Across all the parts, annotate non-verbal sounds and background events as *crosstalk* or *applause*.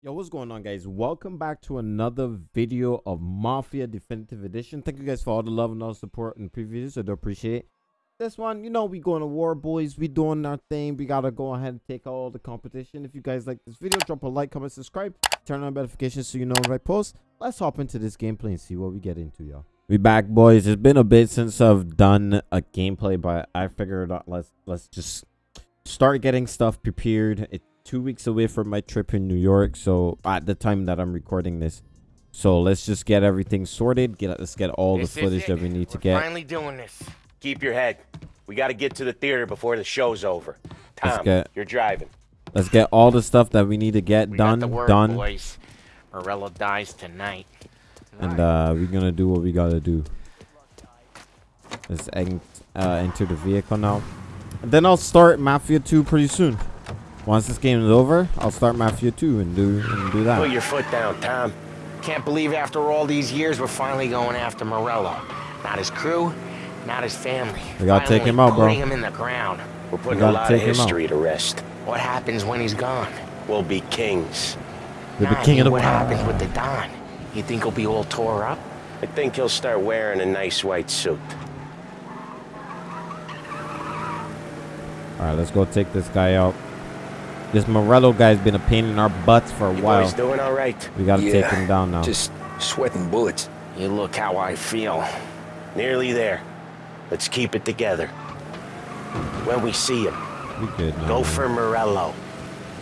Yo, what's going on, guys? Welcome back to another video of Mafia Definitive Edition. Thank you guys for all the love and all the support in previous. I do appreciate it. This one, you know, we going to war, boys. We doing our thing. We gotta go ahead and take all the competition. If you guys like this video, drop a like, comment, subscribe, turn on notifications so you know when I post. Let's hop into this gameplay and see what we get into, y'all. We back, boys. It's been a bit since I've done a gameplay, but I figured out let's let's just start getting stuff prepared. It's two weeks away from my trip in New York, so at the time that I'm recording this. So let's just get everything sorted. Get let's get all This the footage that we need to We're get. Finally doing this. Keep your head. We got to get to the theater before the show's over. Let's Tom, get- you're driving. Let's get all the stuff that we need to get We done, word, done, boys. Morello dies tonight. and uh, we're gonna do what we gotta do. Let's uh, enter the vehicle now, and then I'll start Mafia 2 pretty soon. Once this game is over, I'll start Mafia 2 and do and do that. Put your foot down, Tom. Can't believe after all these years we're finally going after Morello. Not his crew, not his family. We gotta take him out, bro. Putting him in the ground. We're putting gotta a lot of history to rest. What happens when he's gone? We'll be kings. We're the Nah, I king of the What happens with the Don? You think he'll be all tore up? I think he'll start wearing a nice white suit. All right, let's go take this guy out. This Morello guy's been a pain in our butts for a You while. He's doing all right? We gotta take him down now. Just sweating bullets. You look how I feel. Nearly there. Let's keep it together. When we see him, we good now. go man. for Morello.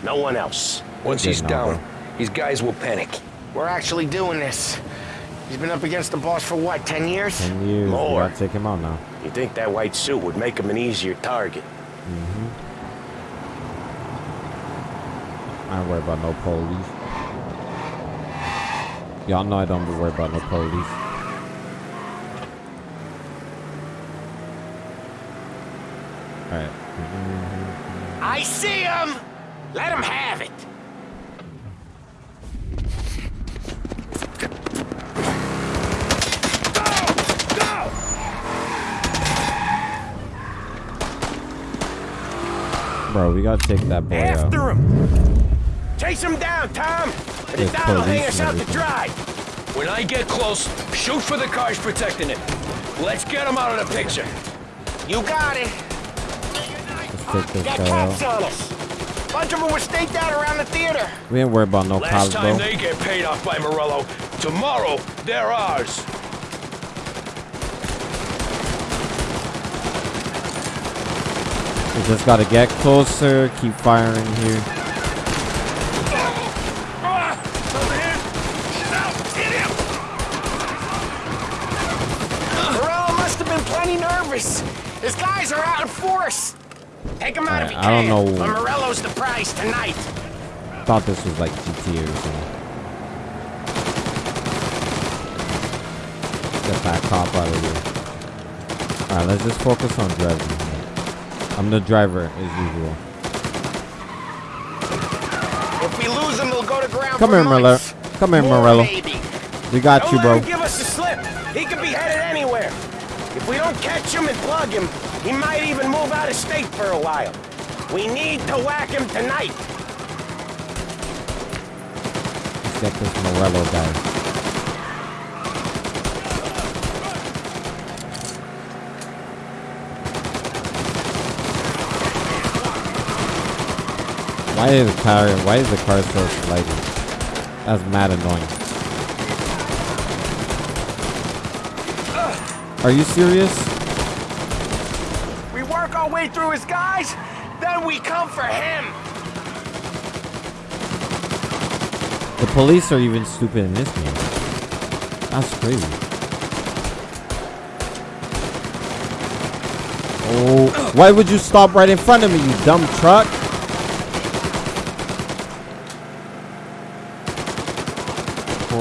No one else. Once he's now, down, bro. these guys will panic. We're actually doing this. He's been up against the boss for what, 10 years? Ten years. More. We gotta take him out now. You think that white suit would make him an easier target? Mm-hmm. I don't worry about no police. Y'all know I don't be worried about no police. Alright. I see him! Let him have it! Bro, we gotta take that boy out. After him! Chase him down, Tom! And There's the Don will hang us out to dry! When I get close, shoot for the cars protecting it. Let's get him out of the picture. You got it! Let's take this Got guy cops out. on us! Bunch of them were staked out around the theater! We ain't worried about no Last cops, time bro. they get paid off by Morello, tomorrow they're ours. We just gotta get closer, keep firing here. Must have been plenty nervous! His guys are out in force! Take him out if you Alright, I can! don't know. But Morello's the prize tonight! Thought this was like GTA or something. Get that cop out of here. Alright, let's just focus on driving. I'm the driver as usual. If we lose him, they'll go to ground Come here, Morello. Come here, Morello. We got Don't you, bro. give us the slip. He could be headed anywhere. If we don't catch him and plug him, he might even move out of state for a while. We need to whack him tonight. Let's get this Morello guy. Why is the car? Why is the car so sliding? That's mad annoying. Are you serious? We work our way through his guys, then we come for him! The police are even stupid in this game. That's crazy. Oh, why would you stop right in front of me, you dumb truck?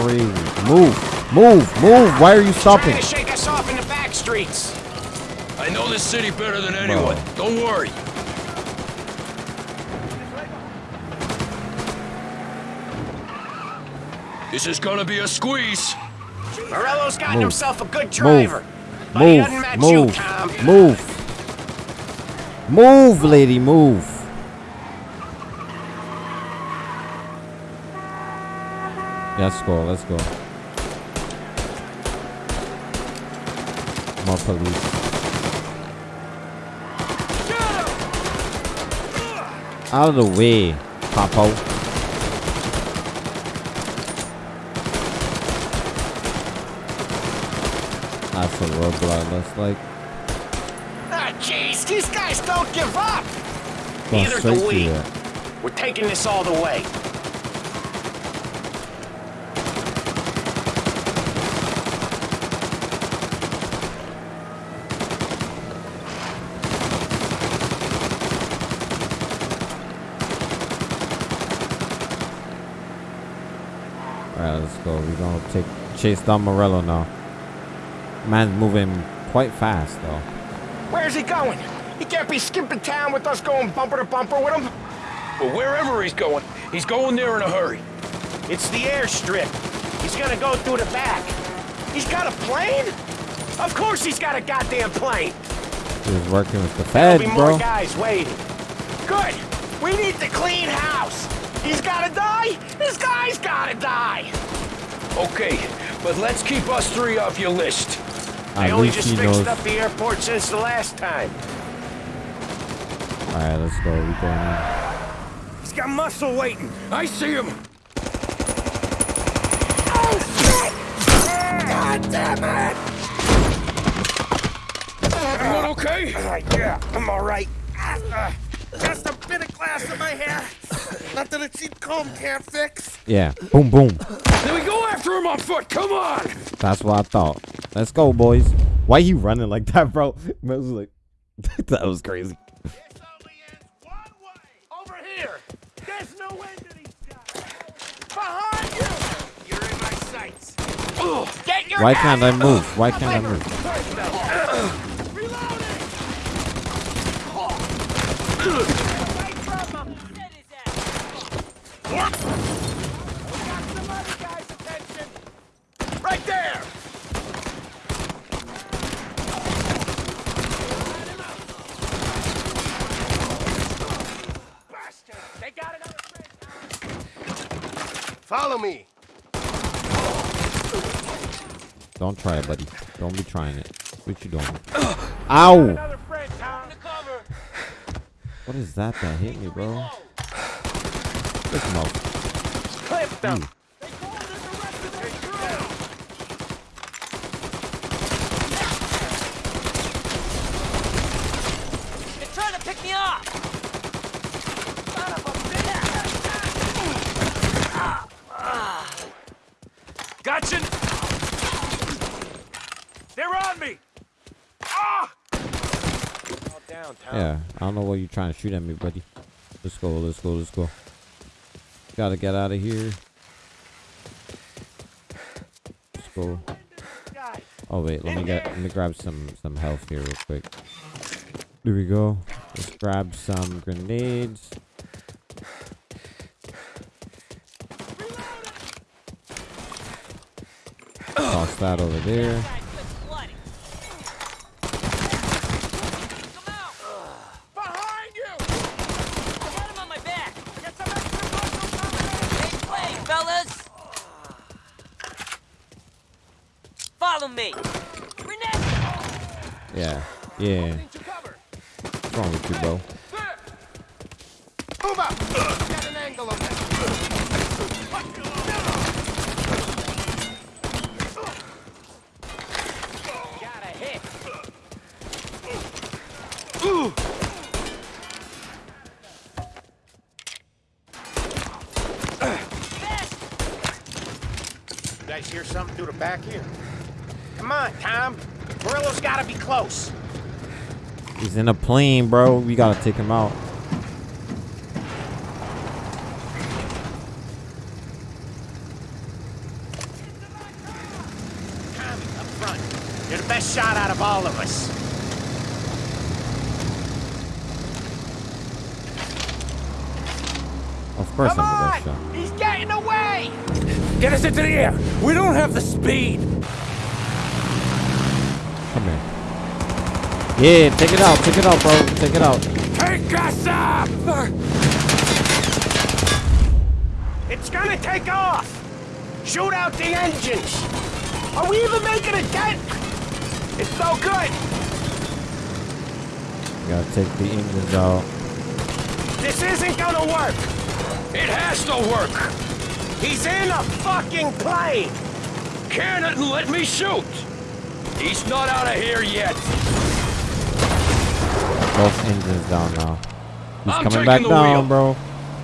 Crazy. Move, move, move. Why are you stopping? Trying to shake us off in the back streets! I know this city better than anyone. Don't worry. This is gonna be a squeeze. Morello's gotten Move. himself a good driver. But he Move, you, move, move. Move, lady, move. Let's go. Let's go. More police. Out of the way, Papo. That's a roadblock. Looks like Ah, jeez, these guys don't give up. Neither do we. We're taking this all the way. All right, let's. We're gonna take chase down Morello now. Man's moving quite fast though. Where's he going? He can't be skipping town with us going bumper to bumper with him. Well, wherever he's going, he's going there in a hurry. It's the airstrip. He's gonna go through the back. He's got a plane? Of course he's got a goddamn plane. He's working with the There'll feds, be more guys waiting. Good. We need to clean house. He's gotta die. This guy's gotta die. Okay, but let's keep us three off your list. I only just fixed knows. up the airport since the last time. All right, let's go. We going in. He's got muscle waiting. I see him. Oh, shit! God damn it! Everyone okay? yeah, I'm all right. Uh, Just a bit of glass in my hair. Nothing a cheap comb can't fix. Yeah. Boom, boom. Then we go after him on foot. Come on. That's what I thought. Let's go, boys. Why you running like that, bro? *laughs* Man was like, *laughs* that was crazy. This only ends one way. Over here. There's no end to these guys. Behind you. You're in my sights. Get your Why can't I move? Why can't I move? Right there! They got another Follow me. Don't try it, buddy. Don't be trying it. What you doing? Ow! Another friend, Tom. cover. What is that that hit me, bro? Look him up. Clip them! They're trying to pick me up! Gotcha. They're on me. Ah! All down, Tom. Yeah, I don't know what you're trying to shoot at me, buddy. Let's go, let's go, let's go. Gotta get out of here. Let's go. Oh wait, let me get let me grab some some health here real quick. There we go. Let's grab some grenades. Toss that over there. Guys, let's bloody. Come out! behind you. I got him on my back! Get some extra muscle Hey, play, fellas! Follow me! Grenade! Yeah, yeah. to cover. What's wrong with you, bro? There. Move up. Get an angle on that. Got a hit. You guys hear something through the back here? Come on, Tom. Morello's gotta be close. He's in a plane, bro. We gotta take him out. Tommy, up front. You're the best shot out of all of us. Course Come I'm the on! best shot. He's getting away! Get us into the air. We don't have the speed. Come here. Yeah, take it out, take it out, bro. Take it out. Take us up. It's gonna take off! Shoot out the engines! Are we even making a dent? It's no good! Gotta take the engines out. This isn't gonna work! It has to work! He's in a fucking plane! Can it let me shoot! He's not out of here yet! Both engines down now. He's I'm coming back down, wheel. bro.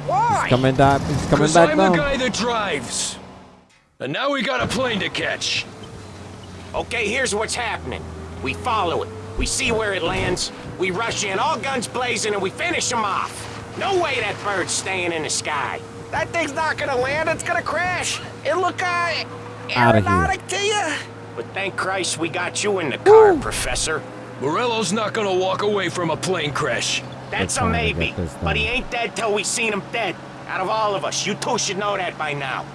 Why? He's coming down. He's coming back I'm down. the guy that drives. And now we got a plane to catch. Okay, here's what's happening. We follow it. We see where it lands. We rush in, all guns blazing, and we finish him off. No way that bird's staying in the sky. That thing's not gonna land. It's gonna crash. It look uh, Outta here. aeronautic to you. But thank Christ we got you in the car, Professor. Morello's not gonna walk away from a plane crash. That's a maybe. But he ain't dead till we seen him dead. Out of all of us, you two should know that by now.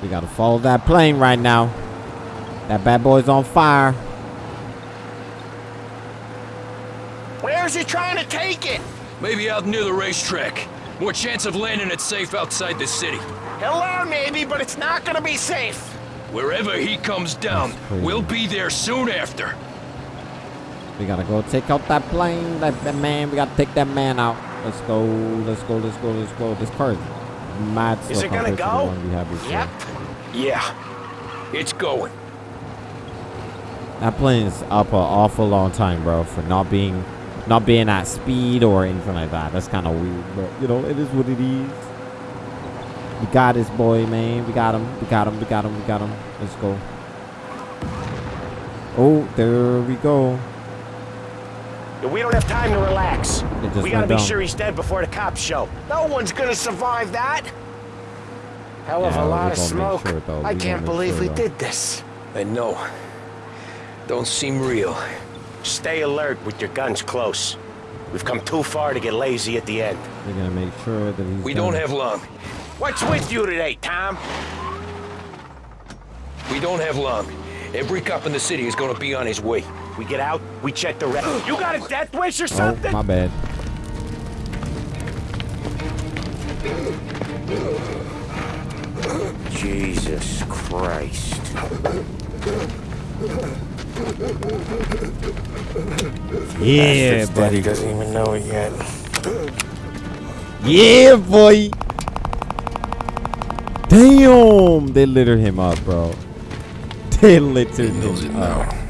We gotta follow that plane right now. That bad boy's on fire. Where's he trying to take it? Maybe out near the racetrack. More chance of landing it safe outside the city. He'll learn maybe, but it's not gonna be safe. Wherever he comes down, we'll be there soon after. We gotta go take out that plane. That, that man. We gotta take that man out. Let's go. Let's go. Let's go. Let's go. This car is mad Is it gonna compared to go? we had. Yep. Yeah, it's going. That plane is up an awful long time, bro, for not being, not being at speed or anything like that. That's kind of weird, but you know, it is what it is. We got this boy, man. We got him. We got him. We got him. We got him. Let's go. Oh, there we go. We don't have time to relax. We gotta went be down. sure he's dead before the cops show. No one's gonna survive that. Hell of Yeah, a lot of smoke. sure. I can't believe sure, we though. did this. I know. Don't seem real. Stay alert with your guns close. We've come too far to get lazy at the end. We're gonna make sure that he's. We done. don't have long. What's with you today, Tom? We don't have long. Every cop in the city is gonna be on his way. We get out, we check the rest. You got a death wish or something? Oh, something? my bad. Jesus Christ. Yeah, buddy. Doesn't even know it yet. Yeah, boy. Damn, they littered him up, bro. They littered him up. now.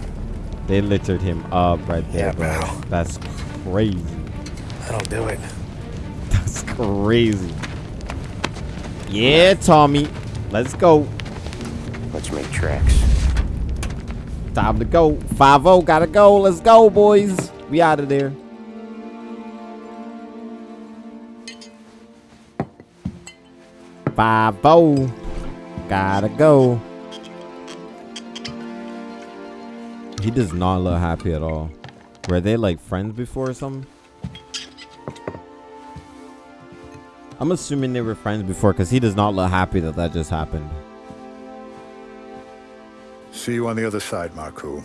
They littered him up right there, Yeah, bro. pal. That's crazy. I don't do it. That's crazy. Yeah, Tommy. Let's go. Let's make tracks. Time to go. 5-0, gotta go. Let's go, boys. We out of there. Five oh, gotta go. He does not look happy at all. Were they like friends before or something? I'm assuming they were friends before because he does not look happy that that just happened. See you on the other side, Marku.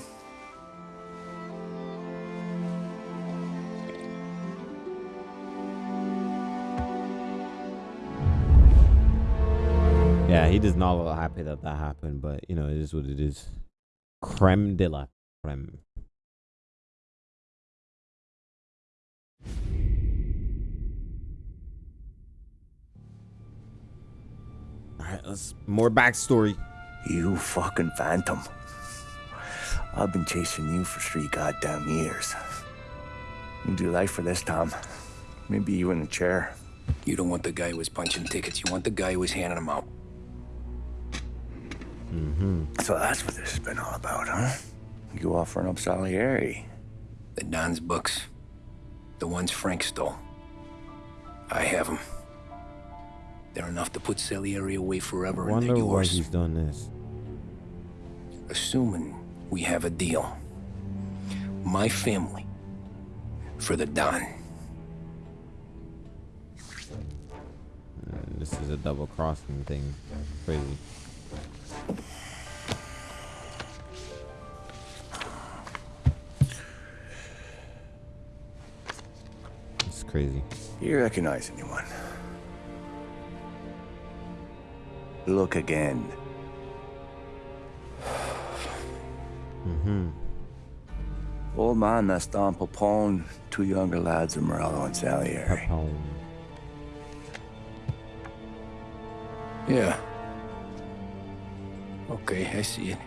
Yeah, he does not look happy that that happened, but you know, it is what it is. Creme de la creme. Alright, let's more backstory. You fucking phantom. I've been chasing you for three goddamn years. You do life for this, Tom. Maybe you in a chair. You don't want the guy who was punching tickets. You want the guy who was handing them out. Mm-hmm. So that's what this has been all about, huh? You offering up Salieri. The Don's books. The ones Frank stole. I have them. They're enough to put Salieri away forever and Wonder they're why yours. he's done this. Assuming we have a deal. My family. For the Don. Uh, this is a double crossing thing. Crazy. It's crazy. You recognize anyone? Look again. mm-hmm. Old man that's Don Popone, two younger lads of Morello and Salieri. Papone. Yeah. Okay, I see it.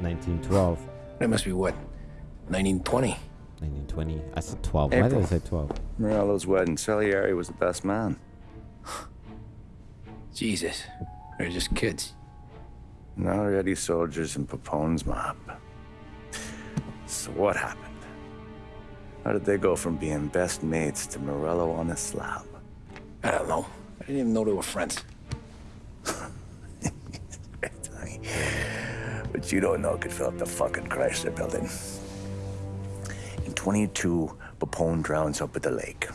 1912. That must be what? 1920? 1920. I said 12. April. Why did I say 12? Morello's wedding. Salieri was the best man. Jesus. They're just kids. Now already soldiers in Papone's mob. So what happened? How did they go from being best mates to Morello on a slab? I don't know. I didn't even know they were friends. *laughs* But you don't know could fill up the fucking Chrysler building. In 22, Papone drowns up at the lake.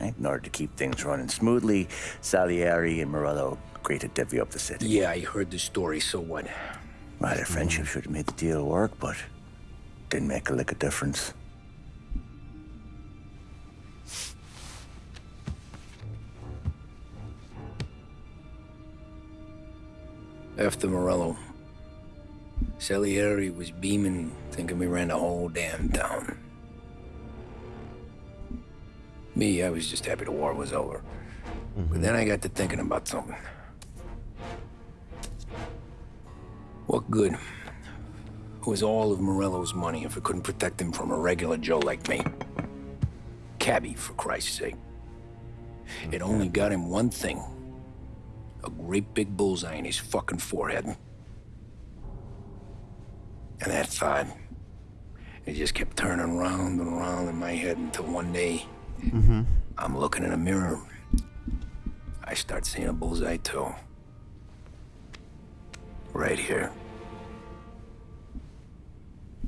Right? In order to keep things running smoothly, Salieri and Morello agreed to divvy up the city. Yeah, I heard the story, so what? Well, their friendship should have made the deal work, but didn't make a lick of difference. After Morello, Salieri was beaming, thinking we ran the whole damn town. Me, I was just happy the war was over. But mm-hmm. then I got to thinking about something. What good was all of Morello's money if it couldn't protect him from a regular Joe like me? Cabby, for Christ's sake. It mm-hmm. only got him one thing. A great big bullseye in his fucking forehead. And that thought, it just kept turning round and round in my head until one day, Mm-hmm. I'm looking in a mirror. I start seeing a bullseye too. Right here.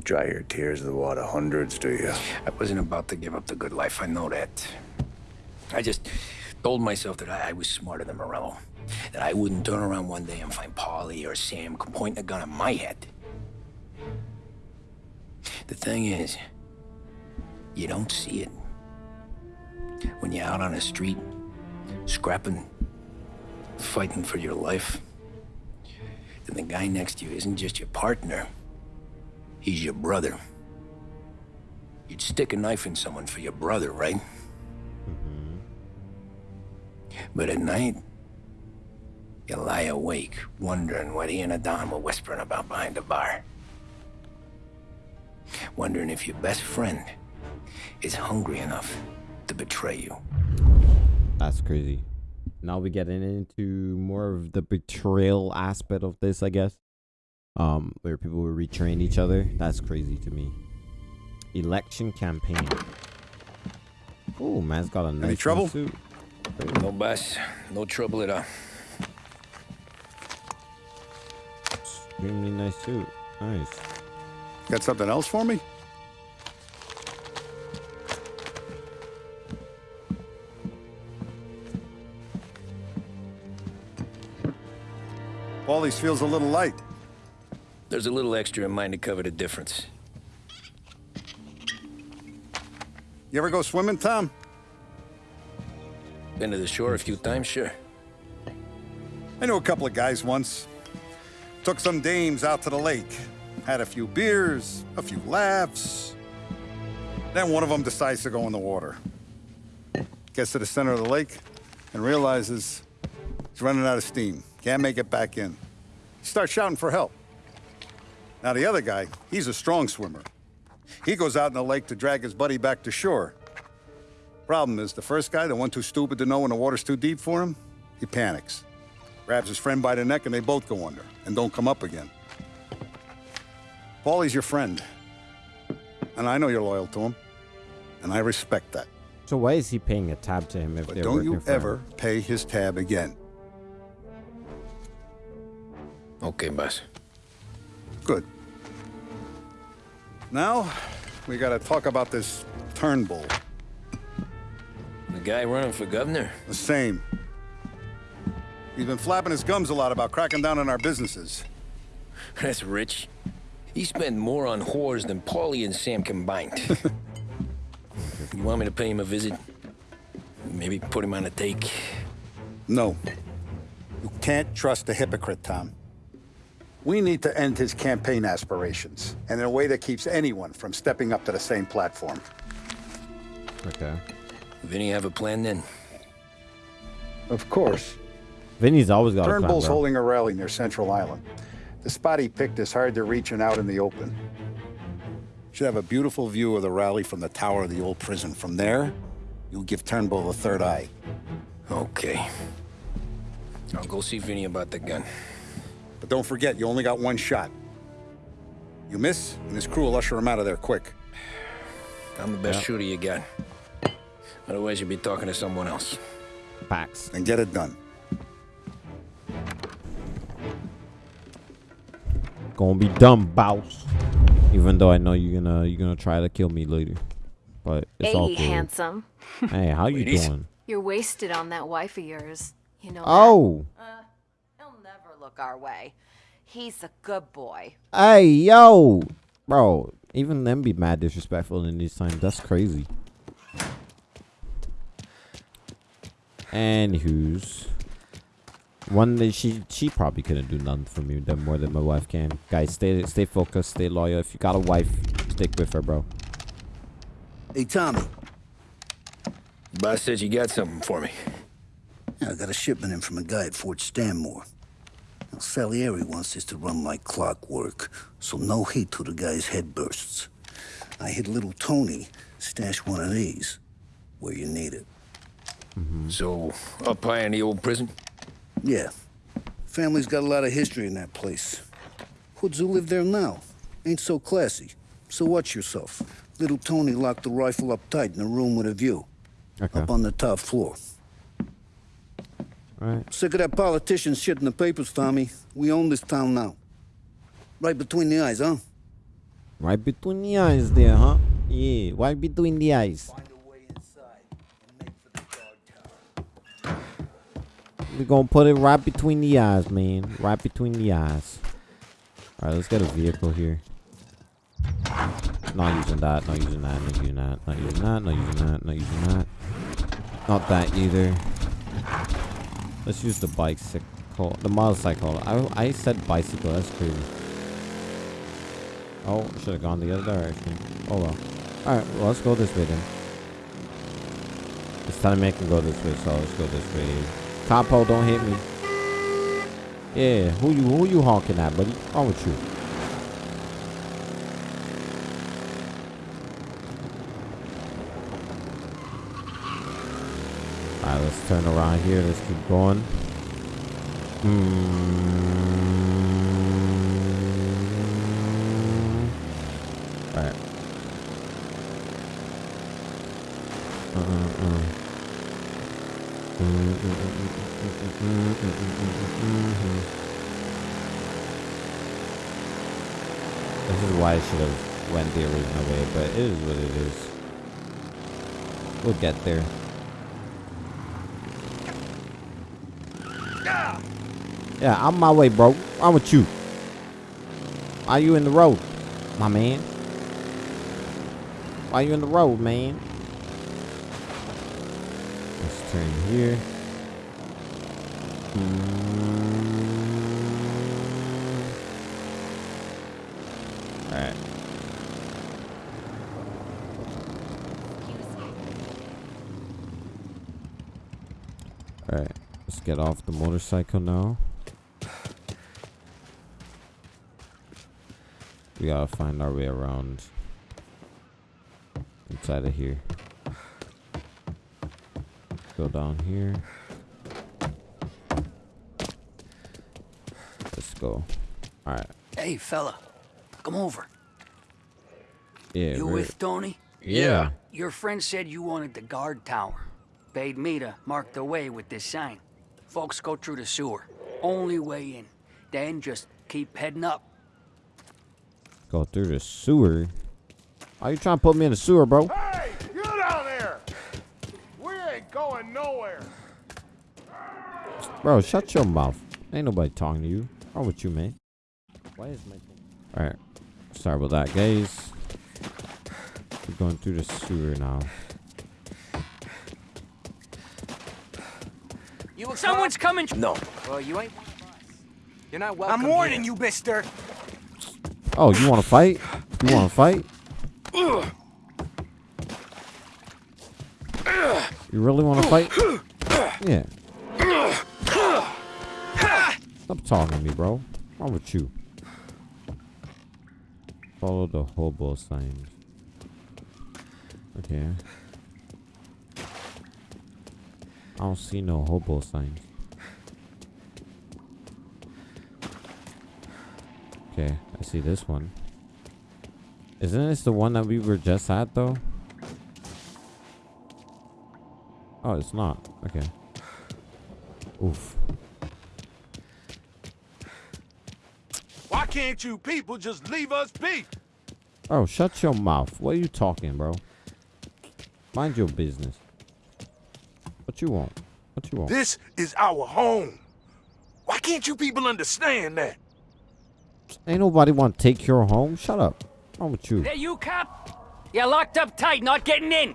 Dry your tears of the water hundreds, do you? I wasn't about to give up the good life, I know that. I just told myself that I, I was smarter than Morello. That I wouldn't turn around one day and find Paulie or Sam pointing a gun at my head. The thing is, you don't see it. When you're out on the street, scrapping, fighting for your life, then the guy next to you isn't just your partner, he's your brother. You'd stick a knife in someone for your brother, right? Mm-hmm. But at night, you lie awake, wondering what he and Adon were whispering about behind the bar. Wondering if your best friend is hungry enough to betray you. That's crazy. Now we're getting into more of the betrayal aspect of this, I guess. Um, where people will retrain each other. That's crazy to me. Election campaign. Oh, man's got a nice new trouble? suit. No boss, no trouble at all. Extremely nice suit. Nice. Got something else for me? Paulie's feels a little light. There's a little extra in mine to cover the difference. You ever go swimming, Tom? Been to the shore a few times, sure. I knew a couple of guys once. Took some dames out to the lake. Had a few beers, a few laughs. Then one of them decides to go in the water. Gets to the center of the lake and realizes he's running out of steam. Can't make it back in. He starts shouting for help. Now, the other guy, he's a strong swimmer. He goes out in the lake to drag his buddy back to shore. Problem is, the first guy, the one too stupid to know when the water's too deep for him, he panics. Grabs his friend by the neck and they both go under and don't come up again. Paulie's your friend. And I know you're loyal to him. And I respect that. So why is he paying a tab to him if But they're don't working you for him? ever pay his tab again. Okay, boss. Good. Now, we gotta talk about this Turnbull. The guy running for governor? The same. He's been flapping his gums a lot about cracking down on our businesses. *laughs* That's rich. He spent more on whores than Paulie and Sam combined. *laughs* you want me to pay him a visit? Maybe put him on a take? No. You can't trust a hypocrite, Tom. We need to end his campaign aspirations, and in a way that keeps anyone from stepping up to the same platform. Okay. Vinny have a plan then? Of course. Vinny's always got a plan, Turnbull's bro. holding a rally near Central Island. The spot he picked is hard to reach and out in the open. Should have a beautiful view of the rally from the tower of the old prison. From there, you'll give Turnbull a third eye. Okay. I'll go see Vinny about the gun. But don't forget, you only got one shot. You miss, and his crew will usher him out of there quick. I'm the best Yeah. shooter you got. Otherwise, you'd be talking to someone else. Facts. And get it done. Gonna be dumb, boss. Even though I know you're gonna you're gonna try to kill me later, but it's all Hey, good. handsome. Hey, how you doing? You're wasted on that wife of yours. You know? Oh, He'll never look our way. He's a good boy. hey, yo, bro. Even them be mad disrespectful in these times. That's crazy. And who's one that she she probably couldn't do nothing for me than more than my wife can. Guys, stay stay focused, stay loyal. If you got a wife, stick with her, bro. Hey, Tommy. Boss said you got something for me. I got a shipment in from a guy at Fort Stanmore. Salieri wants this to run like clockwork, so no heat till the guy's head bursts. I hit little Tony stash one of these where you need it. Mm-hmm. So, up high in the old prison? Yeah. Family's got a lot of history in that place. Hoods who live there now. Ain't so classy. So watch yourself. Little Tony locked the rifle up tight in a room with a view. Okay. Up on the top floor. Alright. Sick of that politician shit in the papers, Tommy. We own this town now. Right between the eyes, huh? Right between the eyes there, huh? Yeah, right between the eyes. We're gonna put it right between the eyes, man. Right between the eyes. Alright, let's get a vehicle here. Not using that, not using that, not using that, not using that, not using that, not using that. Not that either. Let's use the bicycle, the motorcycle. I, I said bicycle, that's crazy. Oh, should have gone the other direction. Oh well. Alright, well, let's go this way then. It's time me I can go this way, so let's go this way. Capo, don't hit me. Yeah, who you who you honking at, buddy? What's wrong with you? Let's turn around here. Let's keep going. Hmm. Alright. Uh-uh-uh. This is why I should have went the original way, but it is what it is. We'll get there. Yeah, I'm my way, bro. I'm with you. Why you in the road, my man? Why you in the road, man? Let's turn here. Mm. Alright. Alright, let's get off the motorcycle now. We gotta find our way around inside of here. Go down here. Let's go. Alright. Hey, fella, come over. Yeah. you with Tony? Yeah. Your friend said you wanted the guard tower. Paid me to mark the way with this sign. Folks go through the sewer. Only way in. Then just keep heading up. Go through the sewer. Are you trying to put me in the sewer, bro? Hey, you down there! We ain't going nowhere. Bro, shut your mouth. Ain't nobody talking to you. What's wrong with you, man? Why is my Alright. Sorry about that, guys. We're going through the sewer now. You Someone's coming. No. Well, you ain't one of us. You're not welcome. I'm warning you, mister. Oh, you want to fight? You want to fight? You really want to fight? Yeah. Stop talking to me, bro. Wrong with you? Follow the hobo signs. Okay. I don't see no hobo signs. Okay, I see this one. Isn't this the one that we were just at though? Oh, it's not. Okay. Oof. Why can't you people just leave us be? Oh, shut your mouth. What are you talking, bro? Mind your business. What you want? What you want? This is our home. Why can't you people understand that? Ain't nobody want to take your home. Shut up. What's wrong with you? That you, cop? You're locked up tight, not getting in.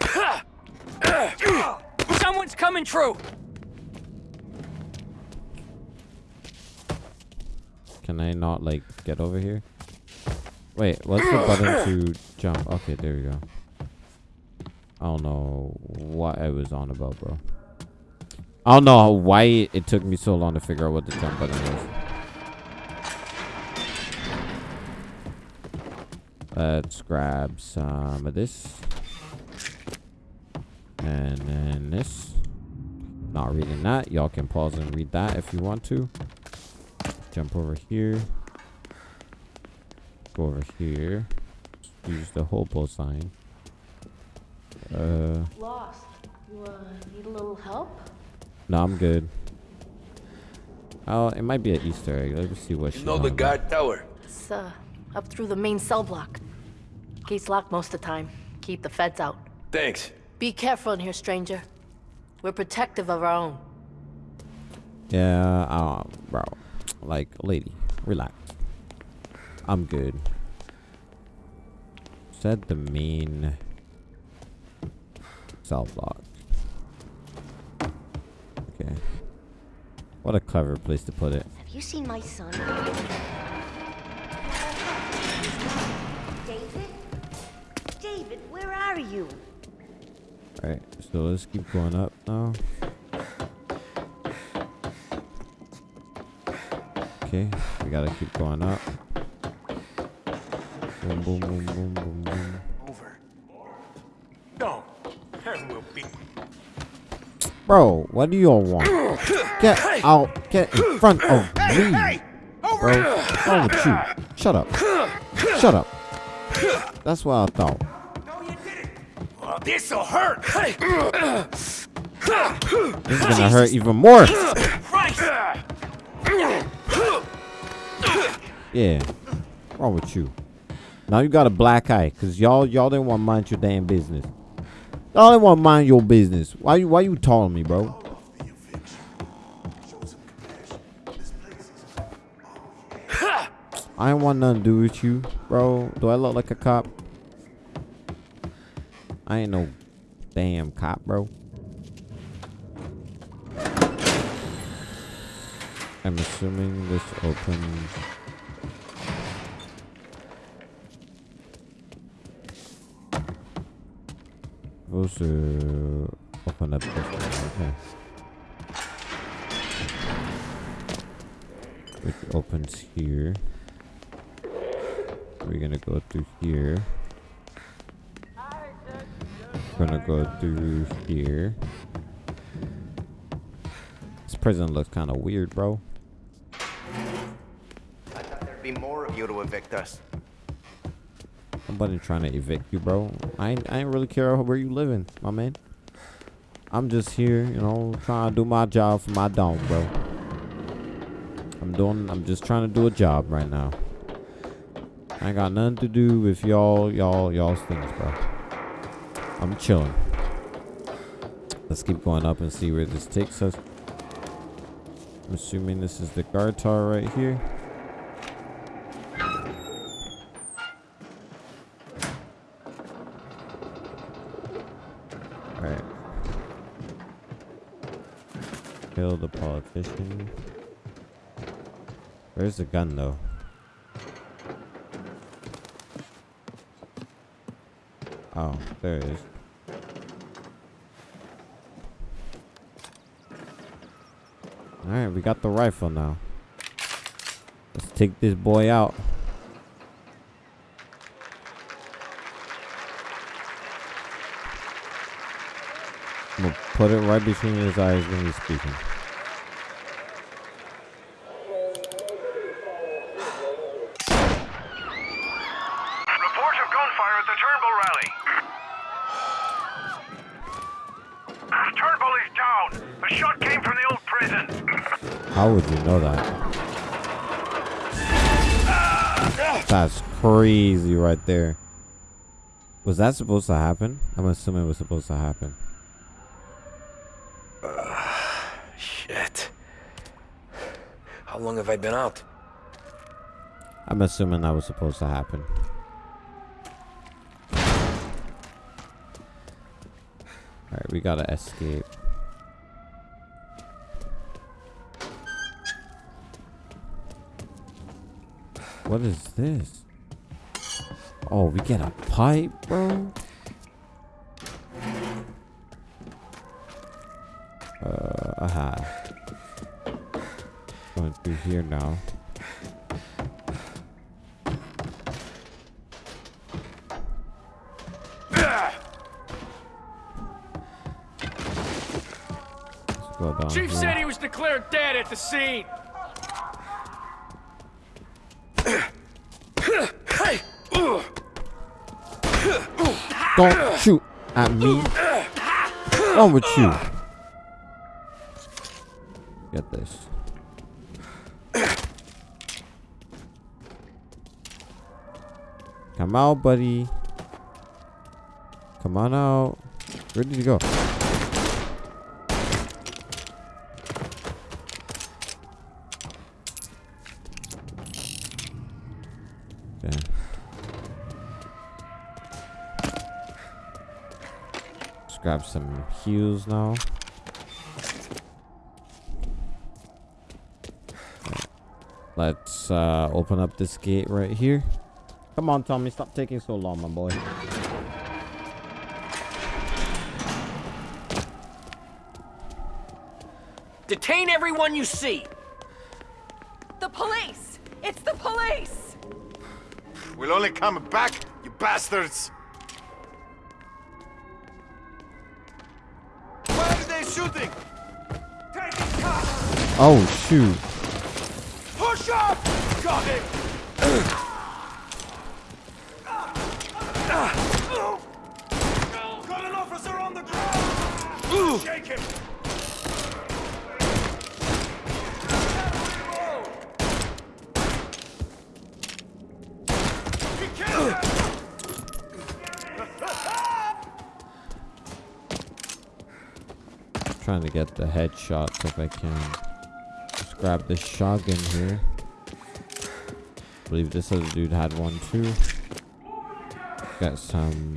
*coughs* Someone's coming through. Can I not like get over here? Wait, what's the button to jump? Okay, there we go. I don't know what I was on about, bro. I don't know why it took me so long to figure out what the jump button was. Let's grab some of this. And then this. Not reading that. Y'all can pause and read that if you want to. Jump over here. Go over here. Use the hobo sign. Uh, Lost. You uh, need a little help? No, I'm good. Oh, it might be an Easter egg. Let me see what You she know the about. guard tower? It's uh, up through the main cell block. Gate's locked most of the time. Keep the feds out. Thanks. Be careful in here, stranger. We're protective of our own. Yeah, um, bro. Like, lady, relax. I'm good. Said the main cell block. Okay. What a clever place to put it. Have you seen my son? David? David, where are you? Alright, so let's keep going up now. Okay, we gotta keep going up. Boom, boom, boom, boom, boom, boom. Over. No. And we'll be. Bro, what do y'all want? Get out, get in front of me. Bro, what's wrong with you? Shut up. Shut up. That's what I thought. This'll hurt. This is gonna hurt even more. Yeah. What's wrong with you? Now you got a black eye, cause y'all y'all didn't want to mind your damn business. Y'all didn't want to mind your business. Why you why you telling me, bro? I ain't want nothing to do with you, bro. Do I look like a cop? I ain't no damn cop, bro. I'm assuming this opens. Supposed to open up this one, okay. Which opens here. We're gonna go through here. We're gonna go through here. This prison looks kind of weird, bro. I thought there'd be more of you to evict us. Nobody trying to evict you, bro. I ain't, I ain't really care where you living, my man. I'm just here, you know, trying to do my job for my dog, bro. I'm doing, I'm just trying to do a job right now. I ain't got nothing to do with y'all, y'all, y'all's things, bro. I'm chilling. Let's keep going up and see where this takes us. I'm assuming this is the guard tower right here. Alright. Kill the politician. Where's the gun though? Oh, there it is. Alright, we got the rifle now. Let's take this boy out. I'm gonna put it right between his eyes when he's speaking. Reports of gunfire at the Turnbull rally. Turnbull is down. The shot came from the old prison. How would you know that? That's crazy right there. Was that supposed to happen? I'm assuming it was supposed to happen. *sighs* Shit. How long have I been out? I'm assuming that was supposed to happen. Alright, we gotta escape. What is this? Oh, we get a pipe, bro? Uh, aha. Going through here now. Let's go down Chief here. said he was declared dead at the scene. Don't shoot at me. What's with you? Get this. Come out, buddy. Come on out. Where did you go? Grab some heals now. Let's uh, open up this gate right here. Come on, Tommy. Stop taking so long, my boy. Detain everyone you see. The police! It's the police! We'll only come back, you bastards. Shooting? Taking cover! Oh, shoot. Push up! Got it! Got an officer on the ground! Shake him! To get the headshots if I can. Let's grab this shotgun here. I believe this other dude had one too. Got some.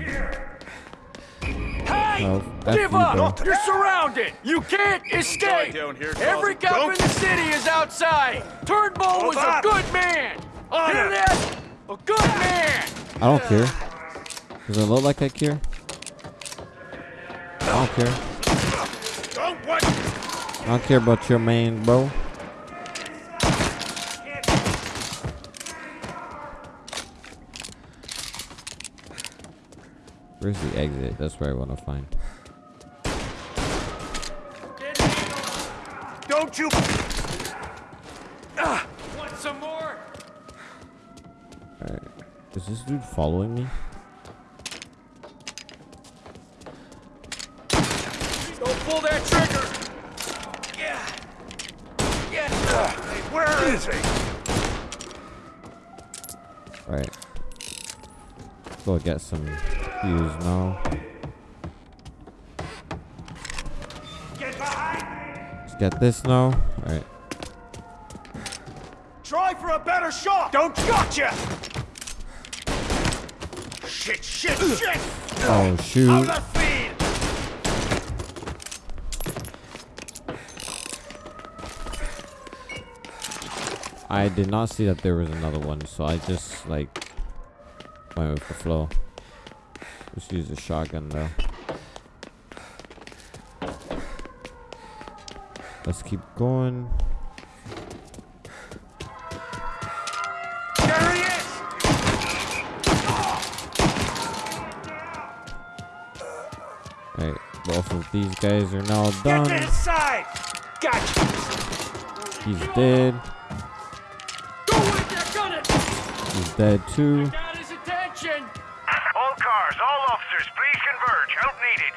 Hey! health. Give up! bro. You're surrounded! You can't escape! down here, Every Carlson. cop in the city is outside! Turnbull was a good man! Hear that? A good man! I don't care. Does it look like I care? I don't care. Don't? I don't care about your man, bro. Where's the exit? That's where I want to find. Don't you... Ah, want some more? Alright. Is this dude following me? Don't pull that trigger! Yeah! Yeah! Hey, where is he? Alright. Go get some fuse now. Get behind me! Let's get this now. Alright. Try for a better shot! Don't gotcha! Shit, shit, shit! Oh, shoot. Out of the field! I did not see that there was another one, so I just like went with the flow. Let's use the shotgun though. Let's keep going. There he is! Right, both of these guys are now Get done. to his side! Gotcha! He's dead. He's dead too. Got his attention! All cars, all officers, please converge. Help needed.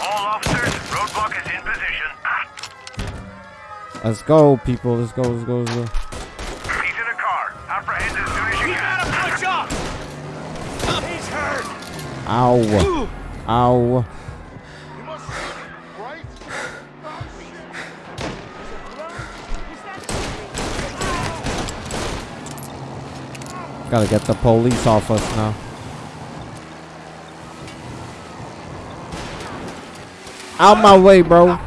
All officers, roadblock is in position. Let's go, people. Let's go. Let's go. Let's go. He's in a car. Apprehend as soon as you can. gotta push off! He's hurt! Ow. Ow. Gotta get the police off us now. Out my way, bro.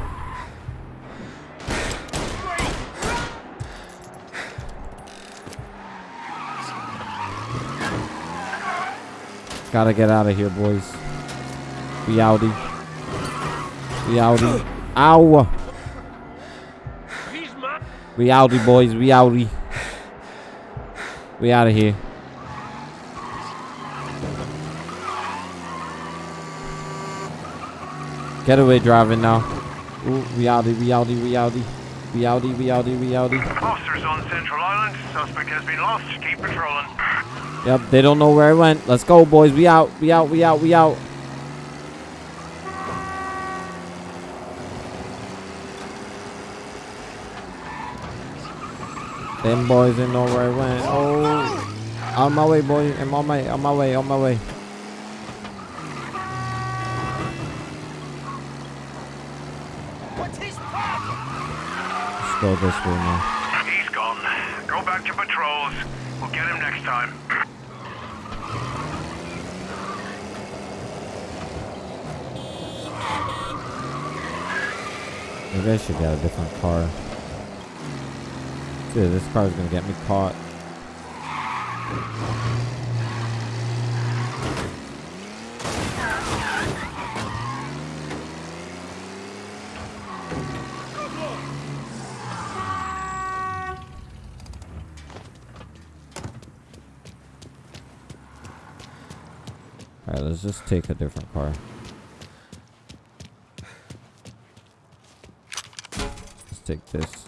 Gotta get out of here, boys. We outie. We outie. Ow. We outie, boys. We outie. We out of here. Getaway driving now. Ooh, we outie, we outie, we outie. We outie, we outie, we outie. Officers on Central Island. Suspect has been lost. Keep patrolling. Yep, they don't know where I went. Let's go, boys. We out, we out, we out, we out. Them boys didn't know where I went. Oh, on my way, boy. I'm on my, on my way, on my way. Let's go this way now. He's gone. Go back to patrols. We'll get him next time. Maybe I should get a different car. Dude, this car is gonna get me caught. Just take a different car. Let's take this.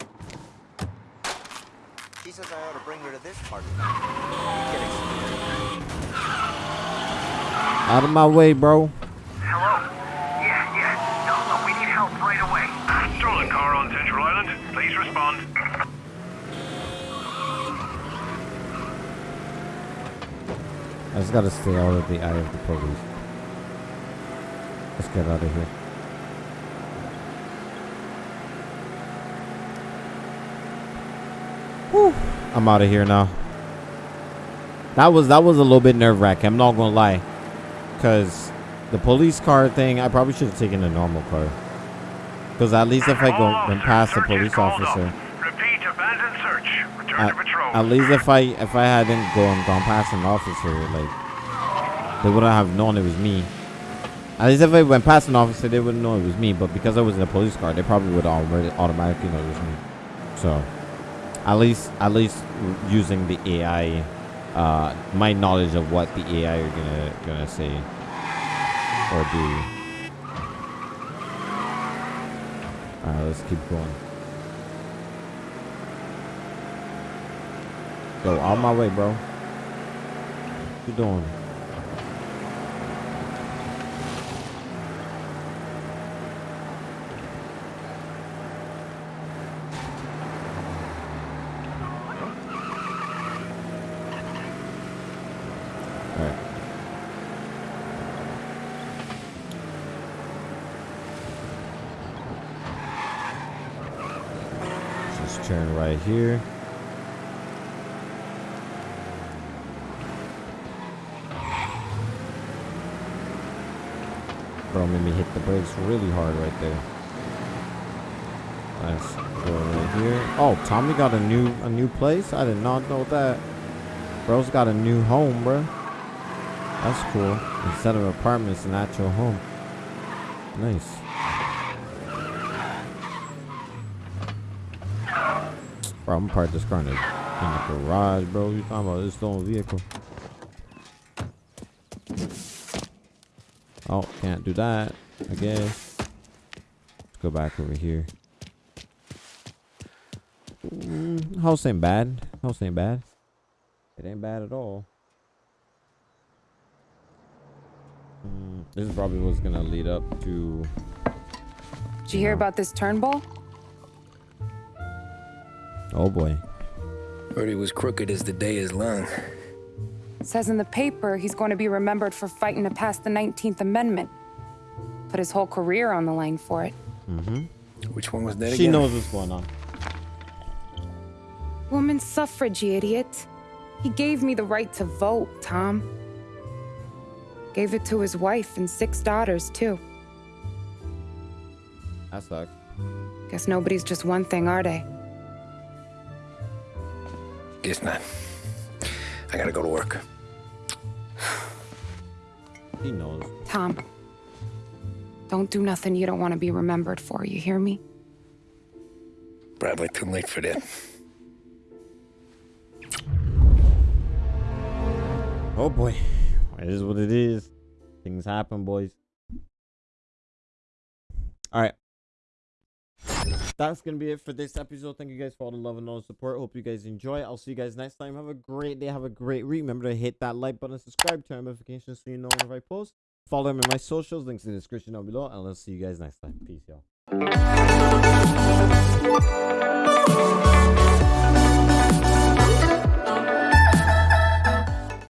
He says I ought to bring her to this part. Out of my way, bro. Hello? Yeah, yeah. No, no, we need help right away. Stolen car on Central Island. Please respond. I just gotta stay out of the eye of the police. Let's get out of here. Whew. I'm out of here now. That was that was a little bit nerve wracking. I'm not gonna lie, cause the police car thing. I probably should have taken a normal car. Cause at least if I go and pass the police officer, Repeat, abandoned search. Return at, to patrol. at least if I if I hadn't gone gone past an officer, like they wouldn't have known it was me. At least if I went past an officer, they wouldn't know it was me. But because I was in a police car, they probably would automatically know it was me. So, at least at least using the AI, uh, my knowledge of what the AI are gonna gonna say or do. Alright, let's keep going. Yo, on my way, bro. What you doing? Turn right here. Bro made me hit the brakes really hard right there. Let's go right here. Oh, Tommy got a new a new place. I did not know that. Bro's got a new home, bro. That's cool. Instead of apartments, an actual home. Nice. Bro, I'm gonna this car in the, in the garage, bro. You talking about this stolen vehicle? Oh, can't do that. I guess. Let's go back over here. Mm, house ain't bad. House ain't bad. It ain't bad at all. Mm, this is probably what's gonna lead up to. Did you hear about this Turnbull? Oh boy. Heard he was crooked as the day is long. Says in the paper he's going to be remembered for fighting to pass the 19th Amendment. Put his whole career on the line for it. Mm-hmm. Which one was that She again? She knows what's going on. Woman suffrage, you idiot. He gave me the right to vote, Tom. Gave it to his wife and six daughters, too. That sucks. Guess nobody's just one thing, are they? Guess not. I gotta go to work. He knows. Tom. Don't do nothing you don't want to be remembered for, you hear me? Probably too late for that. Oh boy. It is what it is. Things happen, boys. that's gonna be it for this episode. Thank you guys for all the love and all the support. Hope you guys enjoy. I'll see you guys next time. Have a great day. Have a great week. Remember to hit that like button, subscribe, turn notifications so you know whenever I post. Follow me on my socials. Links in the description down below. And I'll see you guys next time. Peace, y'all.